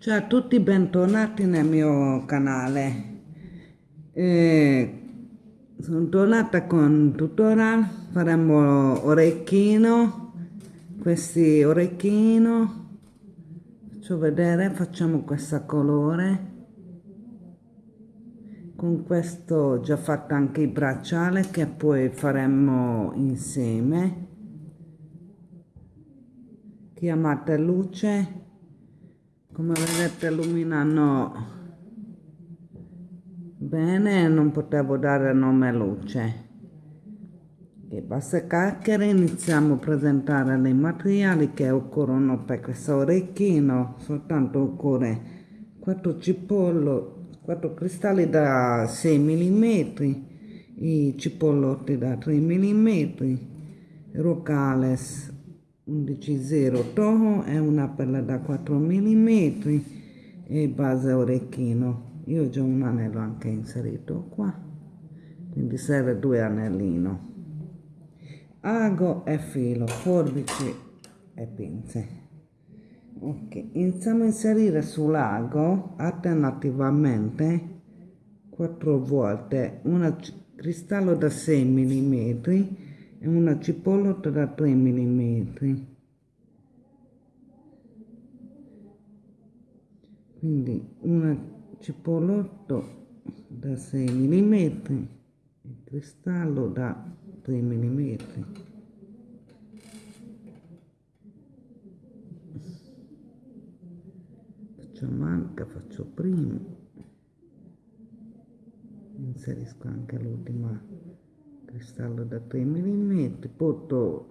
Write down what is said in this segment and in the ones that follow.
Ciao a tutti, bentornati nel mio canale. Eh, sono tornata con tutorial, faremo orecchino, questi orecchino, faccio vedere, facciamo questo colore, con questo già fatto anche il bracciale che poi faremo insieme. Chiamate luce come vedete illuminano bene non potevo dare nome luce. E basta chiacchiere iniziamo a presentare i materiali che occorrono per questo orecchino. Soltanto occorre 4 cipollo 4 cristalli da 6 mm i cipollotti da 3 mm rocales 11.0 Toho è una perla da 4 mm e base orecchino. Io ho già un anello anche inserito qua quindi serve due anellino. Ago e filo forbici e pinze. Ok iniziamo a inserire sull'ago alternativamente 4 volte un cristallo da 6 mm e una cipollota da 3 mm quindi una cipollotto da 6 mm e cristallo da 3 mm faccio manca faccio prima inserisco anche l'ultima cristallo da 3 mm porto,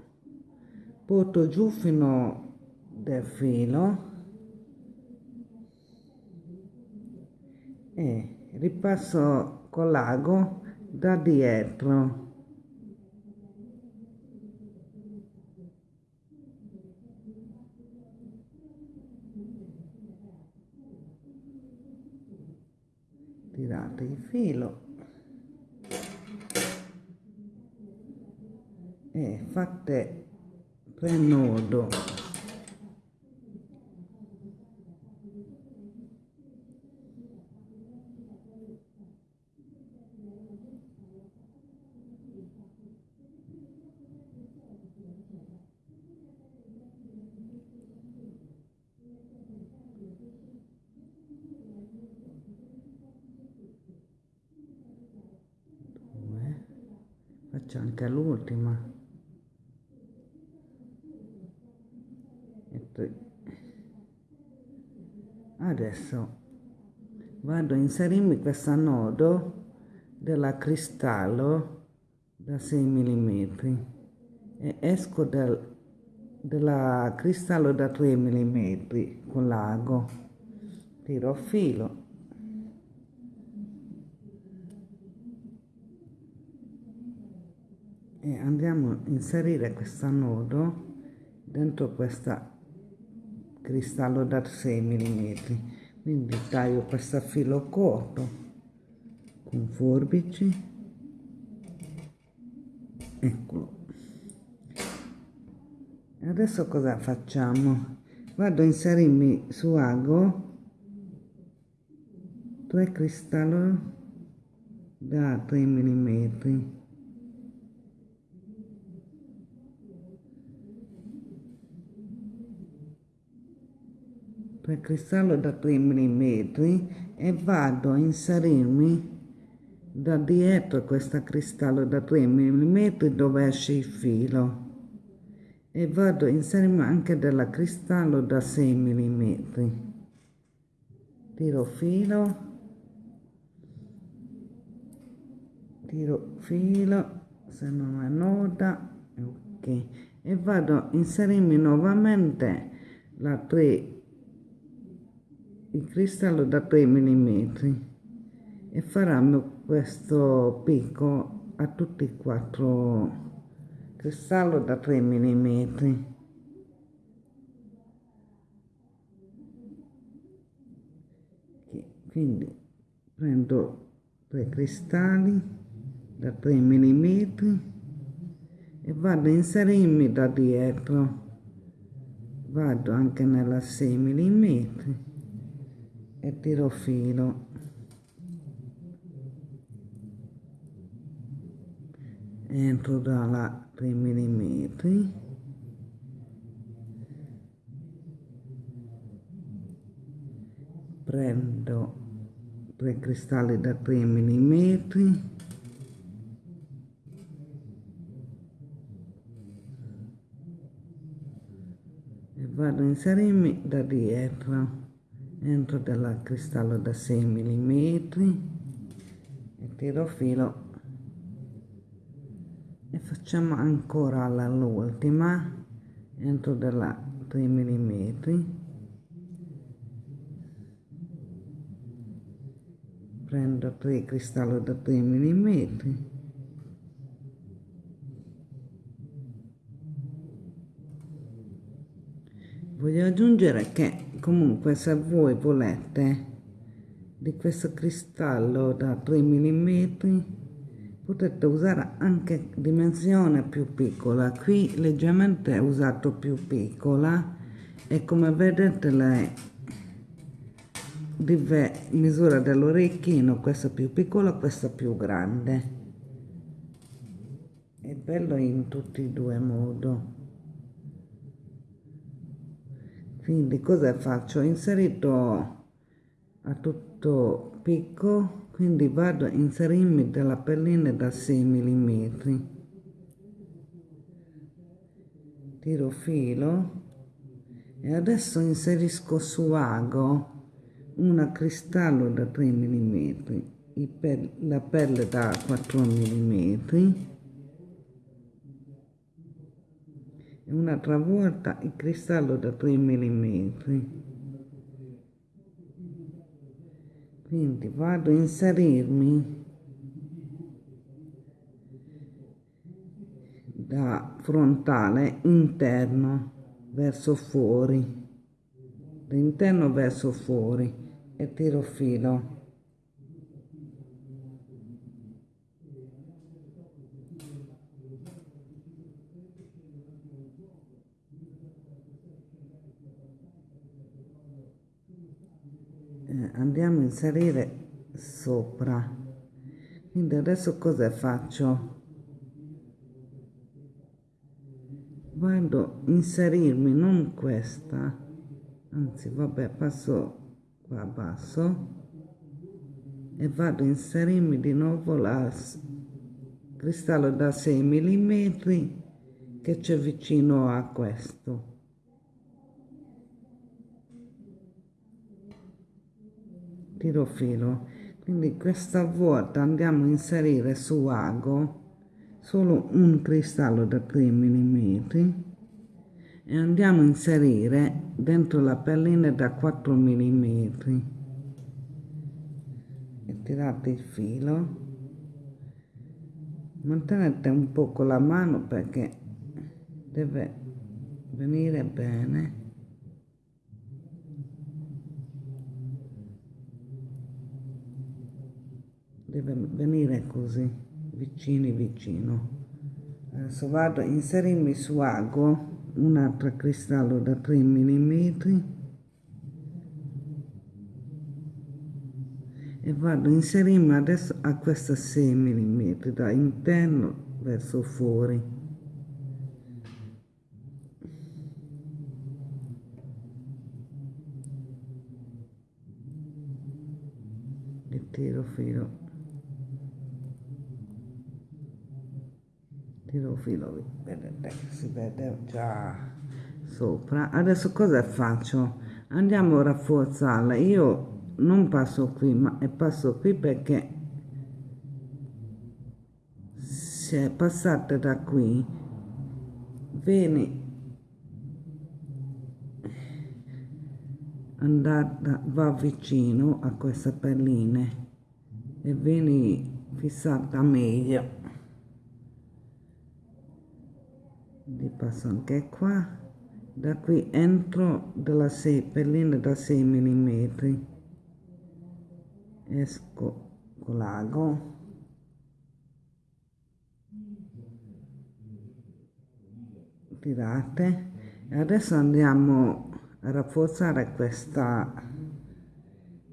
porto giù fino del filo e ripasso con l'ago da dietro. Tirate il filo e fatte prenodo faccio anche l'ultima adesso. Vado a inserirmi questo nodo della cristallo da 6 mm e esco dal, della cristallo da 3 mm con l'ago. Tiro filo. E andiamo a inserire questo nodo dentro questa cristallo da 6 mm quindi taglio questo filo corto con forbici. Eccolo. Adesso cosa facciamo? Vado a inserirmi su ago 3 cristallo da 3 mm per cristallo da 3 mm e vado a inserirmi da dietro questo cristallo da 3 mm dove esce il filo. E vado a inserirmi anche della cristallo da 6 mm tiro filo. Tiro filo se non è nota ok. E vado a inserirmi nuovamente la 3 il cristallo da 3 mm e faranno questo picco a tutti e quattro. Cristallo da 3 mm quindi prendo tre cristalli da 3 mm e vado a inserirmi da dietro. Vado anche nella 6 mm e tiro filo. Entro dalla 3 mm prendo tre cristalli da 3 mm e vado a inserirmi da dietro entro dal cristallo da 6 mm e tiro filo. E facciamo ancora l'ultima entro della 3 mm prendo 3 cristalli da 3 mm voglio aggiungere che comunque se voi volete di questo cristallo da 3 mm potete usare anche dimensione più piccola. Qui leggermente usato più piccola e come vedete le misura dell'orecchino questa più piccola questa più grande. È bello in tutti e due modi quindi cosa faccio? Inserito a tutto picco quindi vado a inserirmi della pellina da 6 mm tiro filo e adesso inserisco su ago una cristallo da 3 mm la pelle da 4 mm un'altra volta il cristallo da 3 mm quindi vado a inserirmi da frontale interno verso fuori da interno verso fuori e tiro filo andiamo a inserire sopra. Quindi adesso cosa faccio? Vado a inserirmi non questa anzi vabbè passo qua basso e vado a inserirmi di nuovo la cristallo da 6 mm che c'è vicino a questo tiro filo quindi questa volta andiamo a inserire su ago solo un cristallo da 3 mm e andiamo a inserire dentro la pellina da 4 mm e tirate il filo. Mantenete un po' con la mano perché deve venire bene deve venire così vicini vicino. Adesso vado a inserirmi su ago un altro cristallo da 3 mm e vado a inserirmi adesso a questa 6 mm da interno verso fuori. E tiro filo tiro filo vedete si vede già sopra. Adesso cosa faccio? Andiamo a rafforzarla. Io non passo qui ma passo qui perché se passate da qui vieni andata va vicino a queste pelline e vieni fissata meglio li passo anche qua. Da qui entro dalla 6 perline da 6 mm esco con l'ago. Tirate. E adesso andiamo a rafforzare questa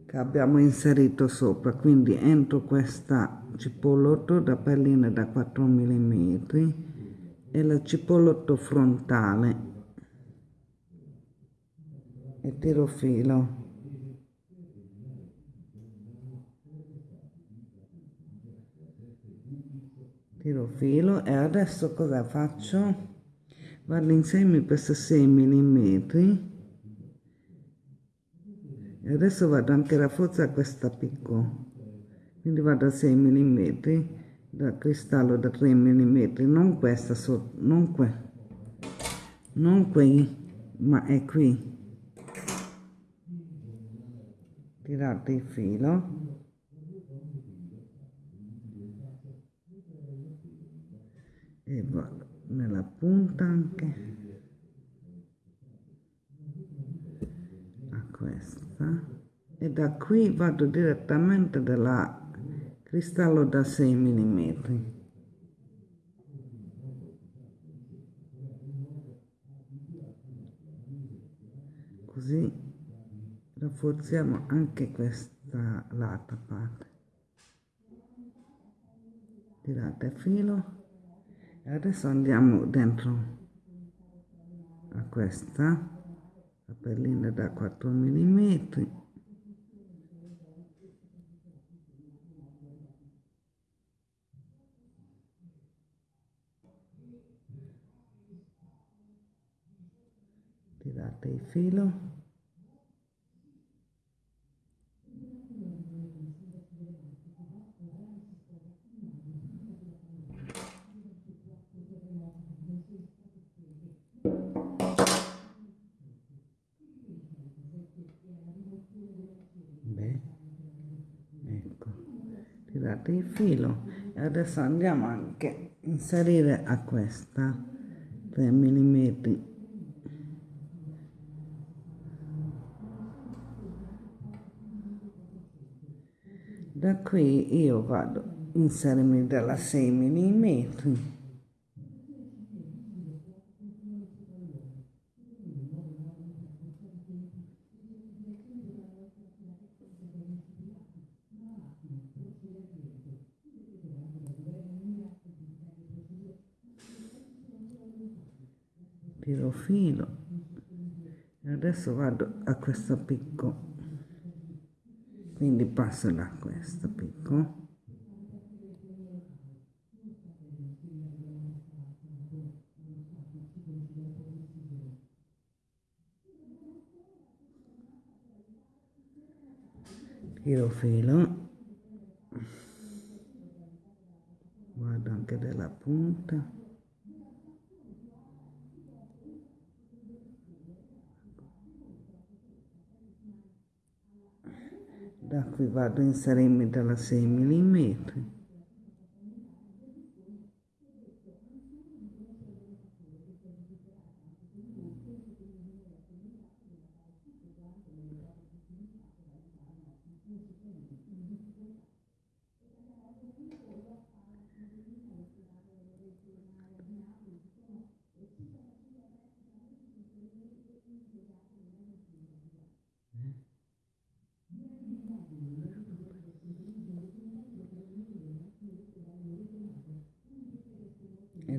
che abbiamo inserito sopra. Quindi entro questa cipollotto da pelline da 4 mm e la cipollotto frontale. E tiro filo tiro filo e adesso cosa faccio? Vado insieme questi 6 mm e adesso vado anche a rafforzare questa picco quindi vado a 6 mm da cristallo da 3 mm non questa sotto non qui non qui ma è qui. Tirate il filo. E vado nella punta anche. A questa. E da qui vado direttamente dalla cristallo da 6 mm così rafforziamo anche questa latta parte. Tirate filo. E adesso andiamo dentro a questa la pellina da 4 mm tirate il filo tirate il filo. E adesso andiamo anche a inserire a questa 3 mm da qui io vado a inserirmi dalla 6 mm tiro filo. E adesso vado a questo picco quindi passo da questo picco tiro filo. Vado anche della punta da qui vado a inserirmi dalla 6 mm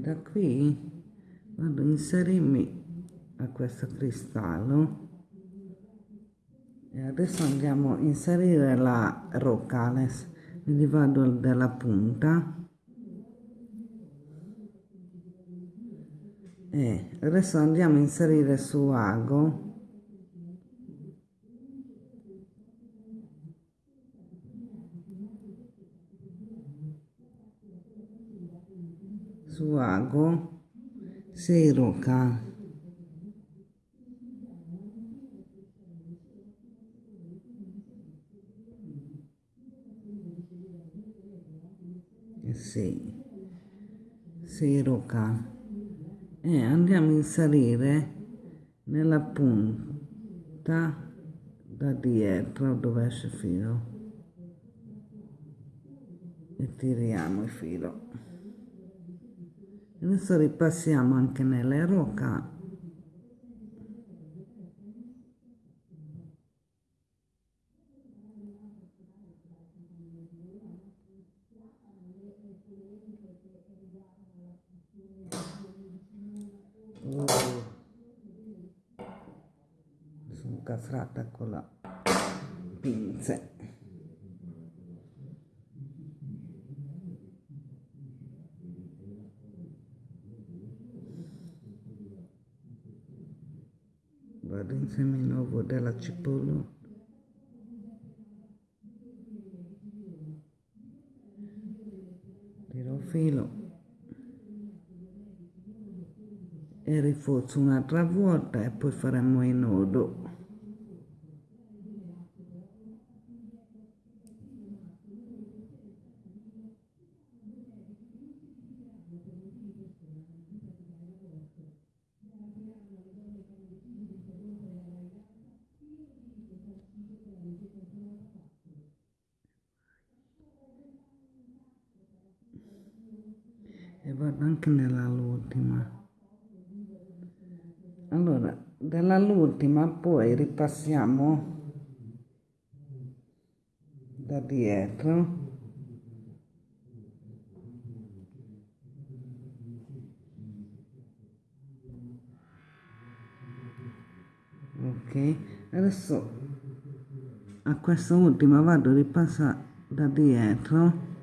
da qui vado a inserirmi a questo cristallo. E adesso andiamo a inserire la rocales quindi vado dalla punta. E adesso andiamo a inserire su ago suago seroka sì seroka e andiamo a inserire nella punta da dietro dove esce il filo. E tiriamo il filo adesso ripassiamo anche nelle roca uh. Oh. sono casrata con la pinze. Seminovo della cipolla. Tiro filo. E rinforzo un'altra volta e poi faremo il nodo e vado anche nell'ultima allora dall'ultima poi ripassiamo da dietro. Ok adesso a questa ultima vado a ripassare da dietro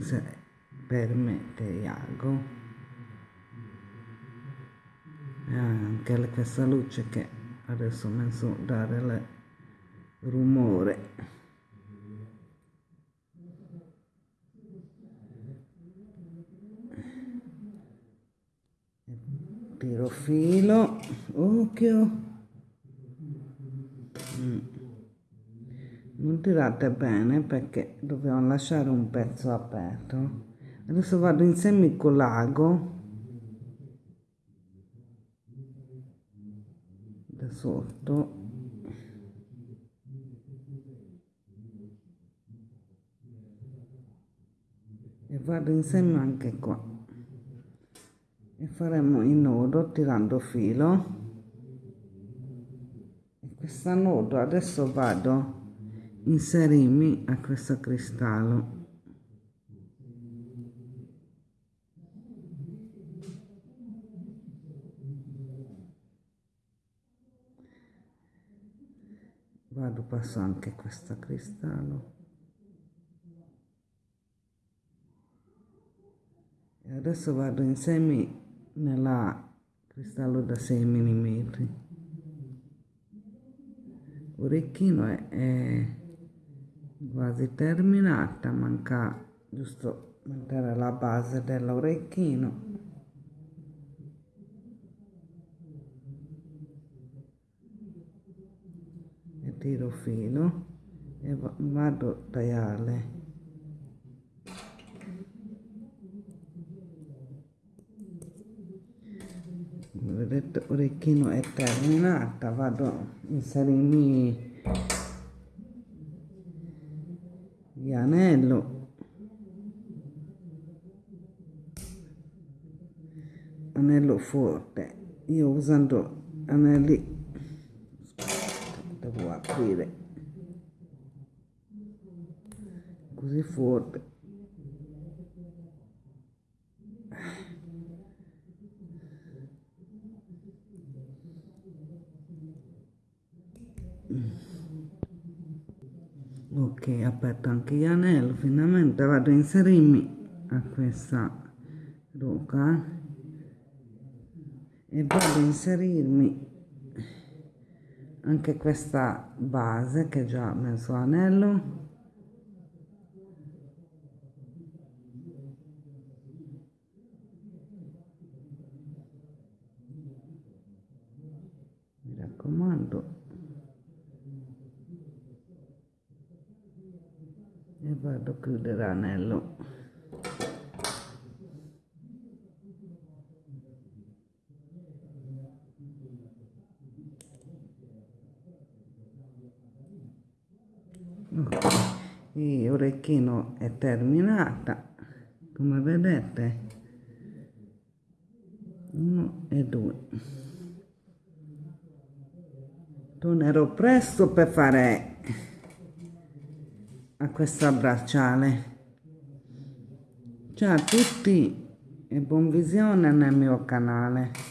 se permette Iago. E anche questa luce che adesso ho messo a dare il rumore. Tiro filo occhio non tirate bene perché dobbiamo lasciare un pezzo aperto adesso vado in semicolago da sotto. E vado insieme anche qua. E faremo il nodo tirando filo. E questo nodo adesso vado inserirmi a questo cristallo vado passo anche questo cristallo e adesso vado in semi nella cristallo da 6 mm orecchino è, è quasi terminata manca giusto mettere la base dell'orecchino e tiro filo e vado a tagliare vedete orecchino è terminata vado a inserirmi di anello. Anello forte io usando anelli devo aprire. Così forte. Ok aperto anche gli anelli finalmente vado a inserirmi a questa roca e vado a inserirmi anche questa base che già messo anello mi raccomando. E vado a chiudere l'anello il orecchino è terminata come vedete uno e due tornerò presto per fare a questo bracciale Ciao a tutti e buon visione nel mio canale.